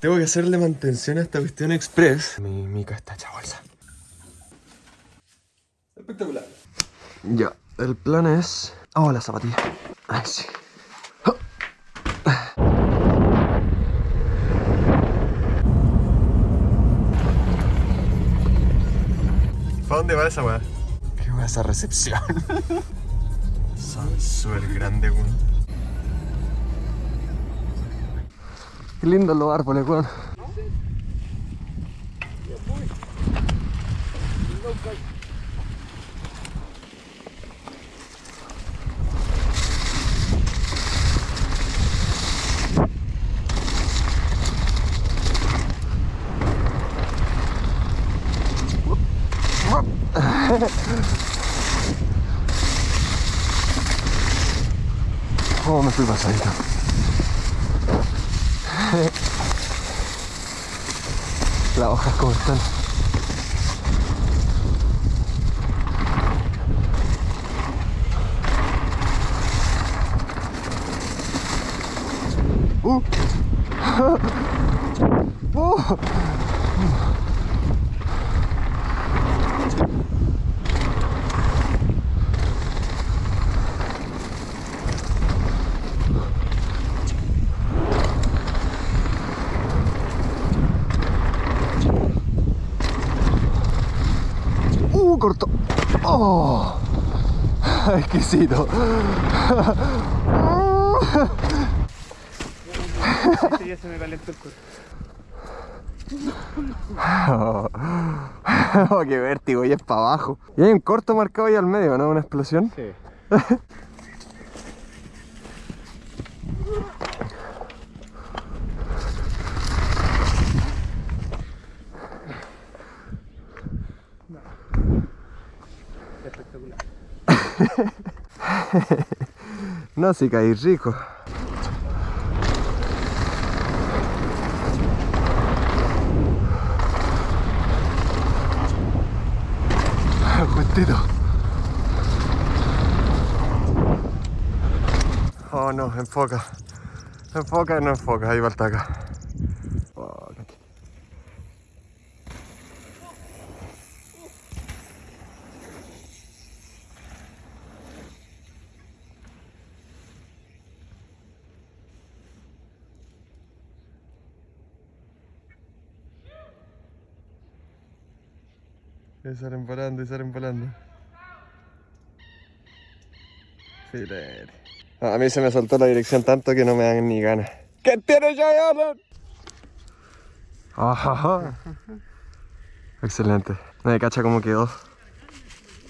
Tengo que hacerle mantención a esta cuestión express. Mi mica está hecha bolsa. Espectacular. Ya, el plan es... Oh, la zapatilla. Ay, sí. ¿Para dónde va esa weá? ¿Qué weá esa recepción? Son súper grandes, weón. Qué lindo los árboles, weón. Oh, me fui pasadito. Las hojas como están. Uh. Uh. Uh, corto. Oh, exquisito. Ya se me calentó el cuerpo. Oh, qué vértigo, y es para abajo. Y hay un corto marcado ahí al medio, ¿no? Una explosión. Sí. No, sí caí rico. Oh no, enfoca. Enfoca, no enfoca, ahí va el taca. Y salen volando, y salen volando. Filete. A mí se me soltó la dirección tanto que no me dan ni ganas. ¿Qué tiene Giant? Ajá. Excelente. Me cacha cómo quedó.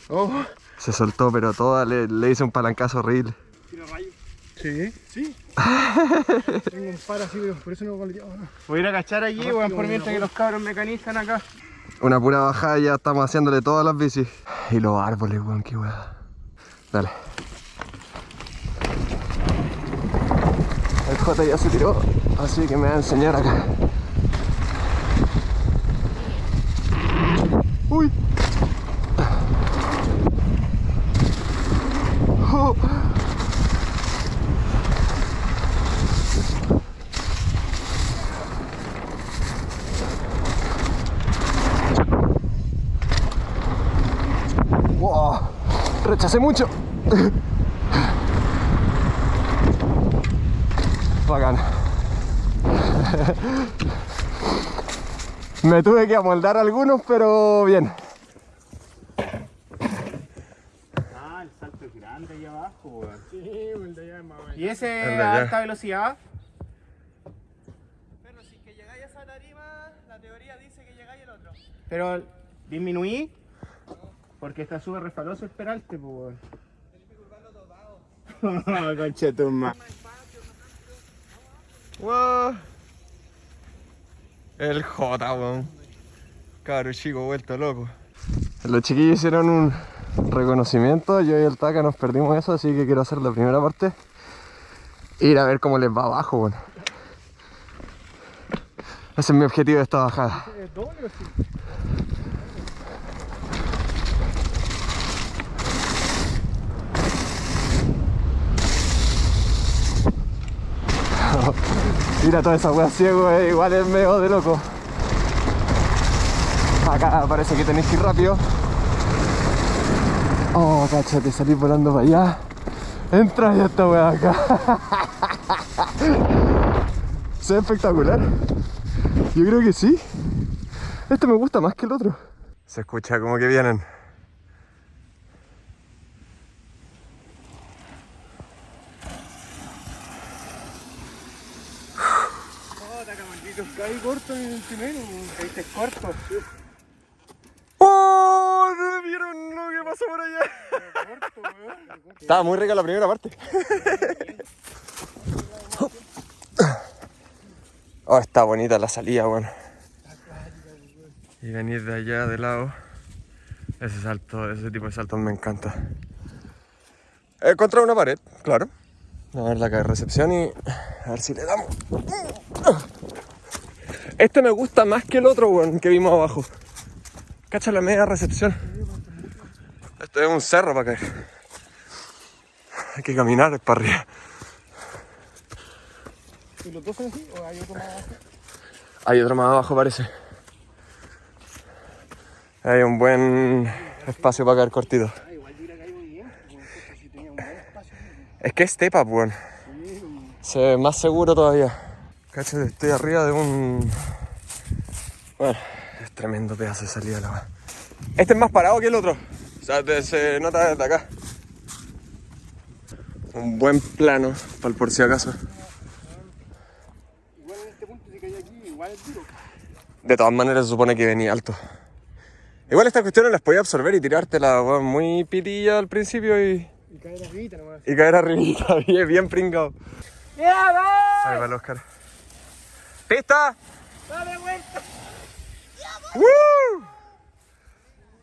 Oh. Se soltó, pero toda le, le hice un palancazo horrible. ¿Tiro rayo? Sí. Sí. Tengo un par así, pero por eso no lo Voy a ir a cachar allí, weón, por mientras que los cabros mecanizan acá. Una pura bajada y ya estamos haciéndole todas las bicis. Y los árboles, weón, qué weá. Dale. El J ya se tiró, así que me va a enseñar acá. Uy. Oh. Wow, rechacé mucho. Bacán. Me tuve que amoldar algunos, pero bien. Ah, el salto es grande ahí abajo. Sí, el de allá es más ¿Y ese El a alta velocidad? Pero si que llegáis a esa tarima, la teoría dice que llegáis al otro. Pero disminuí. Porque está súper resbaloso el peralte, pues, tu ma- Wow. El J, weón. Caro chico, vuelto loco. Los chiquillos hicieron un reconocimiento. Yo y el Taka nos perdimos eso, así que quiero hacer la primera parte. Ir a ver cómo les va abajo, weón. Ese es mi objetivo de esta bajada. ¿Es doble o sí? Mira toda esa wea ciego, eh, igual es medio de loco. Acá parece que tenéis que ir rápido. Oh, cáchate, salí volando para allá. Entra ya esta wea acá. Se ve espectacular. Yo creo que sí. Este me gusta más que el otro. Se escucha como que vienen. Oh, taca maldito. Caí corto en el primero, caíste corto. ¡Oh! ¿No vieron lo que pasó por allá? Corto, weón. Estaba muy rica la primera parte. Oh, está bonita la salida, bueno. Y venir de allá de lado. Ese salto, ese tipo de saltos me encanta. He contra una pared, claro. A ver la de recepción y a ver si le damos. Este me gusta más que el otro, weón, que vimos abajo. Cacha la media recepción. Esto es un cerro para caer. Hay que caminar para arriba. ¿Y los dos son así o hay otro más abajo? Hay otro más abajo, parece. Hay un buen espacio para caer cortito. Ah, espacio. Es que es step up, weón. Se ve más seguro todavía. Estoy arriba de un. Bueno, es tremendo pedazo de salida la. Este es más parado que el otro. O sea, te- se nota desde acá. Un buen plano, para el por si acaso. Igual en este punto si caí aquí, igual es duro. De todas maneras se supone que venía alto. Igual estas cuestiones las podía absorber y tirártela weón, muy pitilla al principio y, Y caer arribita nomás. y caer arribita, bien, bien pringado. ¡Ya va! Ahí va el Oscar. ¡Pista! ¡Dale vuelta! ¡Woo!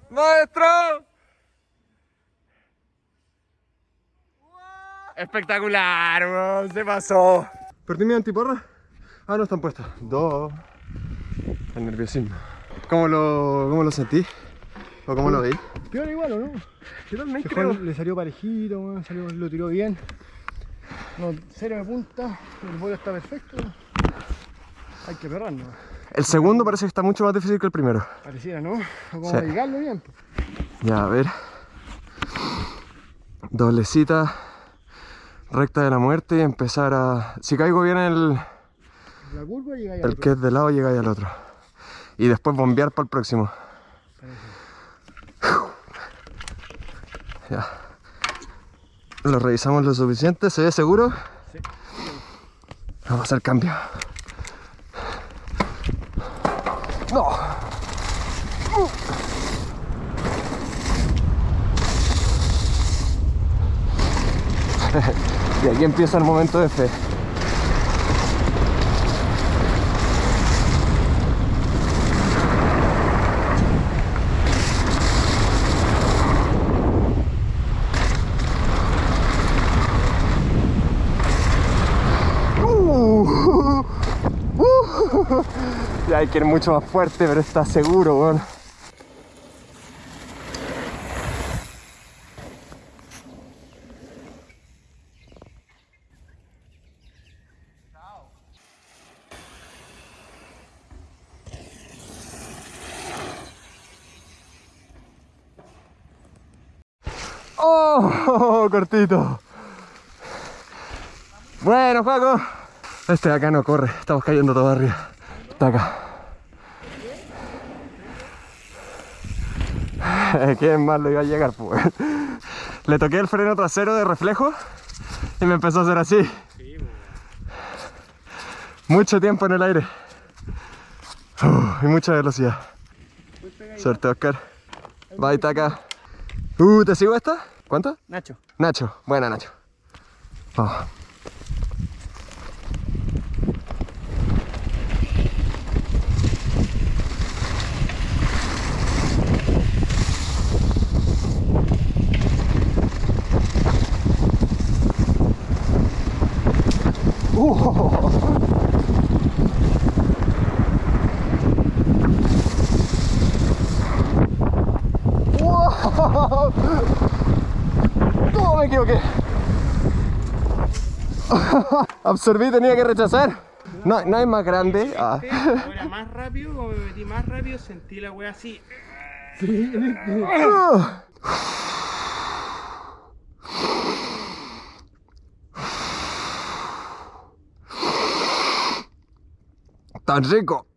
¡Maestro! Espectacular, se pasó. ¿Perdí mi antiporra? Ah, no están puestas. Dos. El nerviosismo. ¿Cómo lo, cómo lo sentí? ¿O cómo lo veí? Peor igual, ¿o no? Yo también Que Juan le salió parejito, weón, salió, lo tiró bien. No, cero de punta, el vuelo está perfecto. Hay que perrar, ¿no? El segundo parece que está mucho más difícil que el primero. Pareciera, ¿no? Como Sí. llegarlo bien. pues. Ya, a ver. Doblecita. Recta de la muerte y empezar a... Si caigo bien el, La curva llega el que es de lado, llega ahí al otro. Y después bombear para el próximo. Ya. Lo revisamos lo suficiente, ¿se ve seguro? Sí. Vamos a hacer cambio. No. y aquí empieza el momento de fe. Hay que ir mucho más fuerte, pero está seguro, weón. Oh, cortito. Bueno, Juaco. Este de acá no corre, estamos cayendo todo arriba. Está acá. ¿Quién más lo iba a llegar, pues? Le toqué el freno trasero de reflejo y me empezó a hacer así. Mucho tiempo en el aire. Uh, y mucha velocidad. Suerte, Oscar. Bye, Taca. Uh, ¿te sigo esta? ¿Cuánto? Nacho. Nacho, buena Nacho. Vamos. Absorbí, tenía que rechazar. No, no hay más grande. Ah. Ahora más rápido, como me metí más rápido, sentí la wea así. Ah. Tan rico.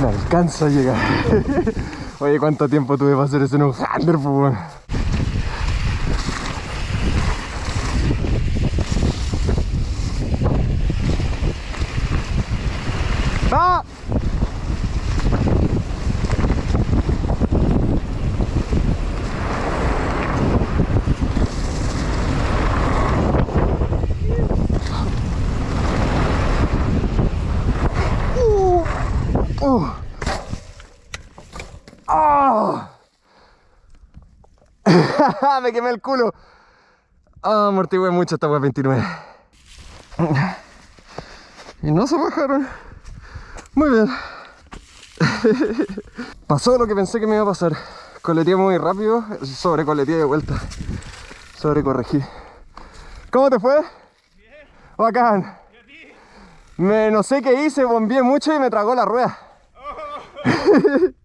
No alcanzo a llegar. Oye, ¿cuánto tiempo tuve para hacer eso en un Thunder, pues. Me quemé el culo. Ah, amortigué mucho esta wea 29. Y no se bajaron. Muy bien. Pasó lo que pensé que me iba a pasar. Coleteé muy rápido, sobre coleteé de vuelta. Sobre corregí. ¿Cómo te fue? Bien. Bacán. Me, no sé qué hice, bombié mucho y me tragó la rueda.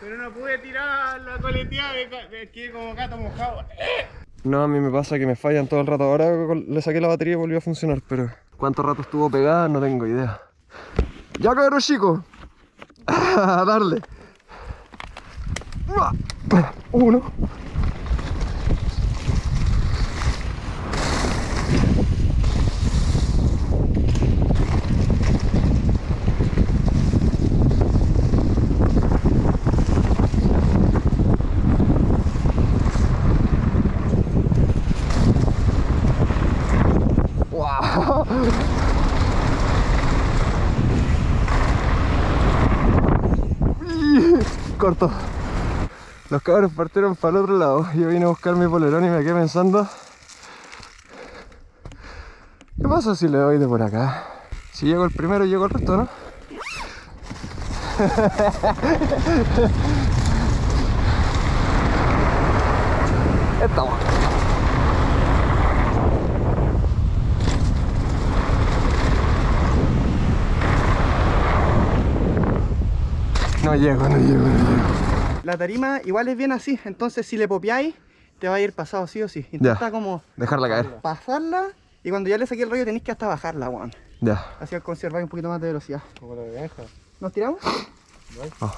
Pero no pude tirar la coleteada, me, me quedé como gato mojado. No, a mí me pasa que me fallan todo el rato. Ahora le saqué la batería y volvió a funcionar, pero cuánto rato estuvo pegada no tengo idea. Ya cabrón chico. A darle. Uno. Wow. Los cabros partieron para el otro lado. Yo vine a buscar mi polerón y me quedé pensando. ¿Qué pasa si le doy de por acá? Si llego el primero, llego el resto, ¿no? Estamos. No llego, no llego, no llego. La tarima igual es bien así, entonces si le popeáis, te va a ir pasado sí o sí. Intenta como Dejarla caer. pasarla y cuando ya le saqué el rollo tenéis que hasta bajarla, weón. Ya. Así conservar un poquito más de velocidad. Como la de ¿Nos tiramos? Oh,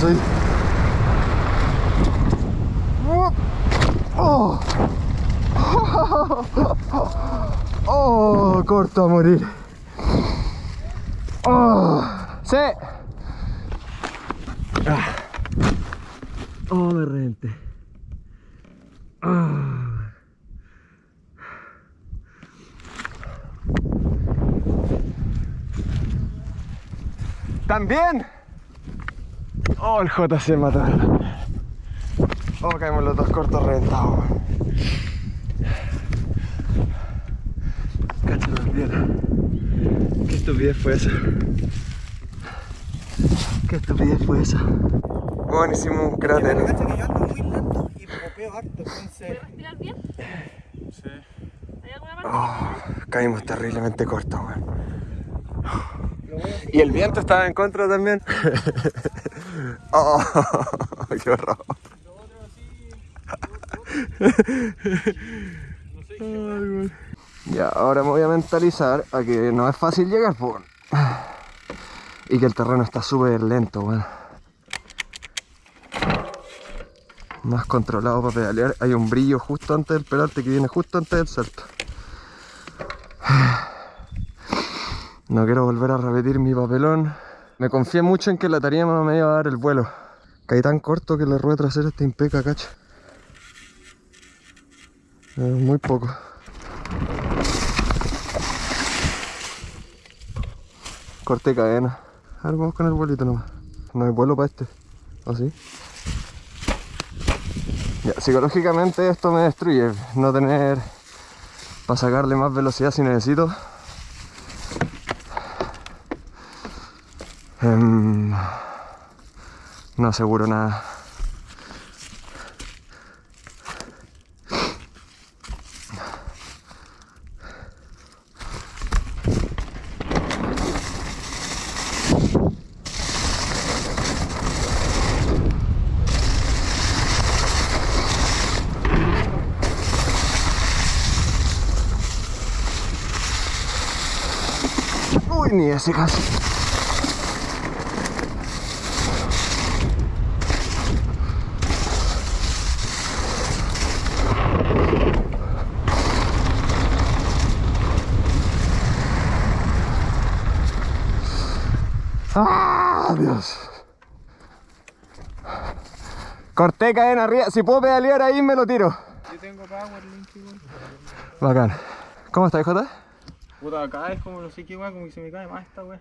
ahí. Oh. Oh, corto a morir. Oh, sí. Ah. Oh, me reventé. Ah. ¿También? Oh, el JC mató. Oh, caímos los dos cortos reventados. la piedra. Qué estupidez fue esa. Qué estupidez fue esa. Bueno, hicimos un cráter. Cacha que yo ando muy lento y popeo harto, entonces... ¿Tiras bien? Sí. ¿Hay alguna parte? Oh, caímos terriblemente cortos, weón. Y el viento estaba en contra también. oh, qué horror. Ya, ahora me voy a mentalizar a que no es fácil llegar. Y que el terreno está súper lento, weón. Más controlado para pedalear. Hay un brillo justo antes del pedalte que viene justo antes del salto. No quiero volver a repetir mi papelón. Me confié mucho en que la tarima me iba a dar el vuelo. Caí tan corto que la rueda trasera está impeca, cacho. Eh, muy poco. Corté cadena. A ver, vamos con el vuelito nomás. No hay vuelo para este. ¿O sí? Ya, psicológicamente esto me destruye. No tener para sacarle más velocidad si necesito. No aseguro nada. Uy, ni ese casi. ¡Ah! Dios. Cadena arriba. Si puedo pedalear ahí, me lo tiro. Yo tengo power link igual. Bacán. ¿Cómo estás, Jota? Puta, acá es como no sé qué weá, como que se me cae más esta weá.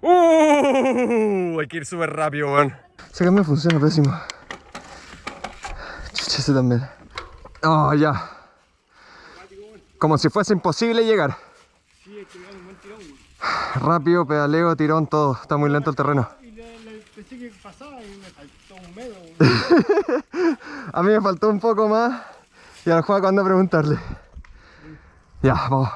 Uh, hay que ir súper rápido, weón. Ese cambio funciona pésimo. Chucha, ese también. Oh, ya. Como si fuese imposible llegar. Sí, es que un buen tirón, weón. Rápido, pedaleo, tirón, todo. Está muy lento el terreno. Y le, pensé que pasaba y me faltó un weón. A mí me faltó un poco más. Y al juego ando a preguntarle. Ya, vamos.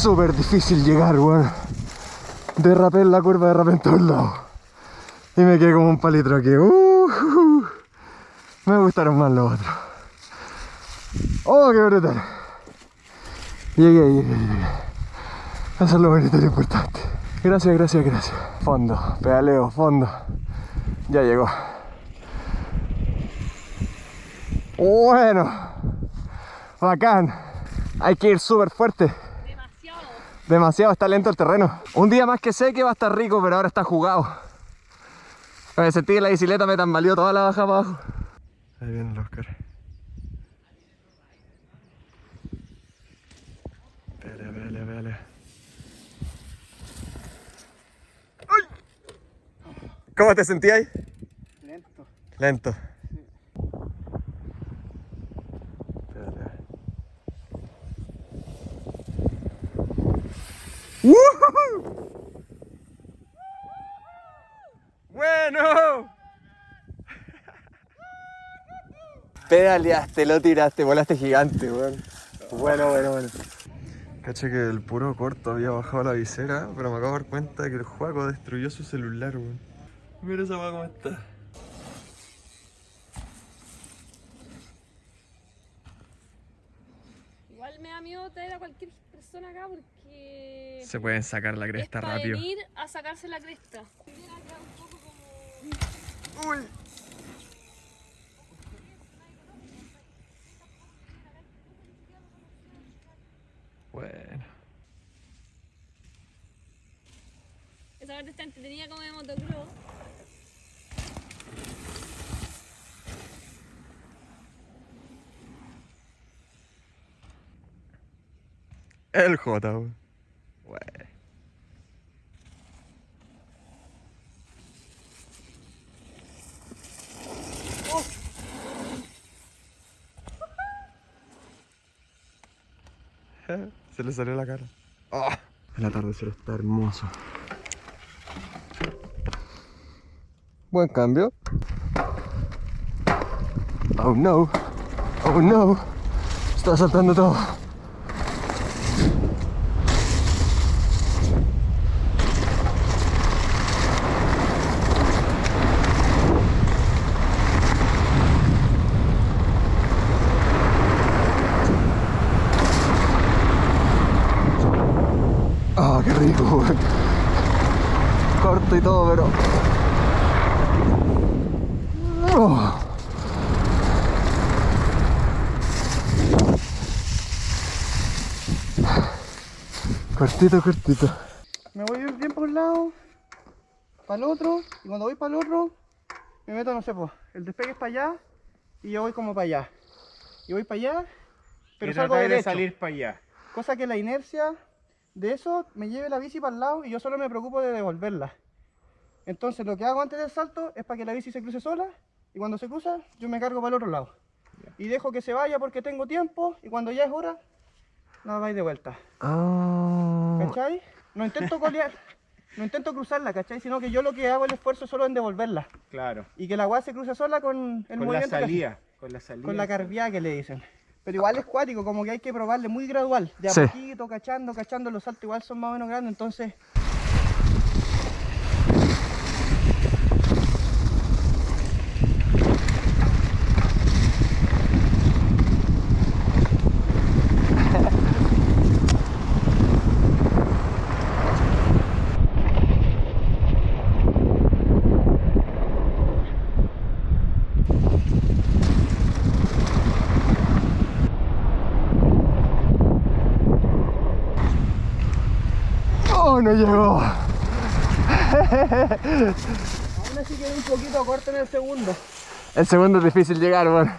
Súper difícil llegar, weón. Derrapé en la curva, derrapé en todos lados. Y me quedé como un palitro aquí. Uh. Me gustaron más los otros. Oh, qué brutal. Llegué, llegué, llegué. Eso es lo bonito y lo importante. Gracias, gracias, gracias. Fondo, pedaleo, fondo. Ya llegó. Bueno. Bacán. Hay que ir súper fuerte. Demasiado. Está lento el terreno. Un día más que sé que va a estar rico, pero ahora está jugado. Me sentí que la bicicleta me tambaleó toda la baja para abajo. Ahí viene el Oscar. Pelea, pelea. ¡Ay! ¿Cómo te sentías? Lento. Lento. ¡Woohoo! ¡Bueno! Pedaleaste, lo tiraste, volaste gigante, weón. Bueno, bueno, bueno. Caché que el puro corto había bajado la visera, pero me acabo de dar cuenta de que el juego destruyó su celular, weón. Mira esa weá cómo está. Igual me da miedo traer a cualquier persona acá porque Se pueden sacar la es cresta para rápido. venir a sacarse la cresta. Uy. Bueno. Esa esa parte está entretenida como de motocross. El J, weón. Wey. Se le salió la cara. Ah, El atardecer está hermoso. Buen cambio. Oh no. Oh no. Está saltando todo. Ah, qué rico, weón. Corto y todo, pero. Oh. Cortito, cortito. Me voy bien por un lado, para el otro, y cuando voy para el otro, me meto, no sé, pues, el despegue es para allá, y yo voy como para allá. Y voy para allá, pero y salgo de derecho. salir para allá. Cosa que la inercia de eso me lleve la bici para el lado y yo solo me preocupo de devolverla. Entonces lo que hago antes del salto es para que la bici se cruce sola y cuando se cruza yo me cargo para el otro lado. Y dejo que se vaya porque tengo tiempo y cuando ya es hora, la vais de vuelta. Ah. ¿Cachai? No intento colear, no intento cruzarla, ¿cachai? Sino que yo lo que hago el esfuerzo solo en devolverla. Claro. Y que la agua se cruce sola con el con la movimiento que hace. salida. Con la salida. Con la carviada que le dicen. Pero igual es cuático, como que hay que probarle muy gradual. De a Sí. poquito, cachando, cachando. Los saltos igual son más o menos grandes, entonces... No llegó. Aún así queda un poquito corto en el segundo. El segundo es difícil llegar, weón.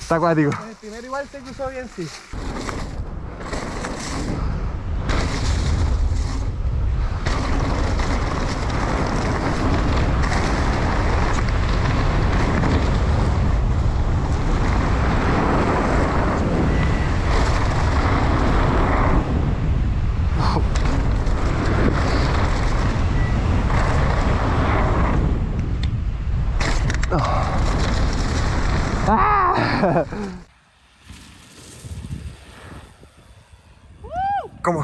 Está acuático. El primero igual se cruzó bien, sí.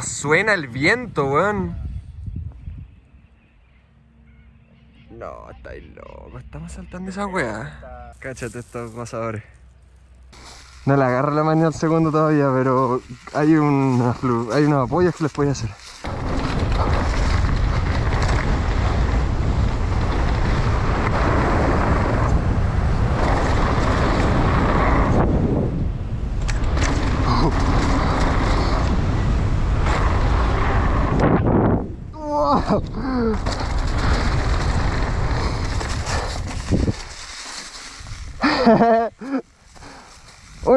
¿Cómo suena el viento, weón? No, estáis loco. Estamos saltando esa weá. Cáchate estos gozadores. No le agarra la mano al segundo todavía, pero hay, una hay unos apoyos que les puede hacer.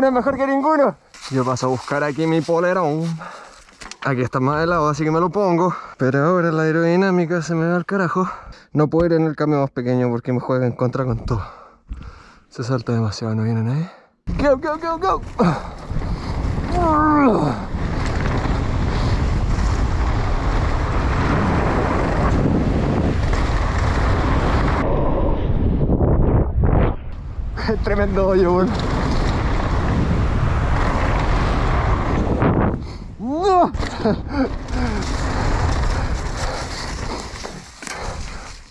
Es mejor que ninguno. Yo paso a buscar aquí mi polerón. Aquí está más helado, así que me lo pongo. Pero ahora la aerodinámica se me va al carajo. No puedo ir en el cambio más pequeño porque me juega en contra con todo. Se salta demasiado, no viene nadie. Go, go, go, go. Tremendo hoyo.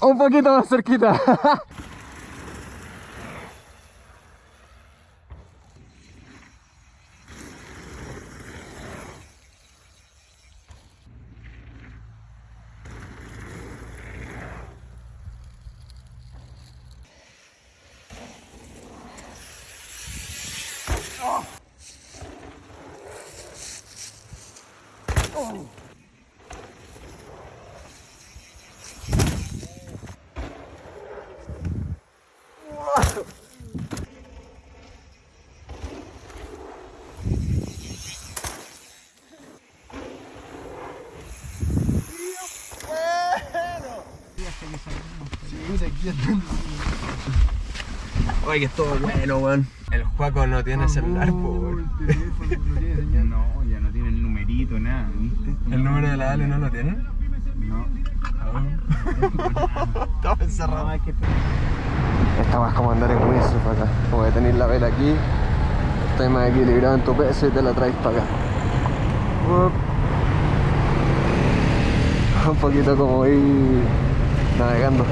Un poquito más cerquita. Oye, que es todo bueno, weón. El Juaco no tiene celular, po, weón. No, ya no tiene el numerito, nada, ¿viste? ¿El número de la Ale no lo tienen? No. Estaba encerrado. Esta más como andar en windsurf acá. Como que tenéis la vela aquí, estás más equilibrado en tu peso y te la traes para acá. Un poquito como ir navegando.